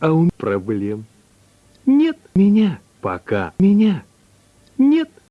А у проблем нет меня пока. Меня нет.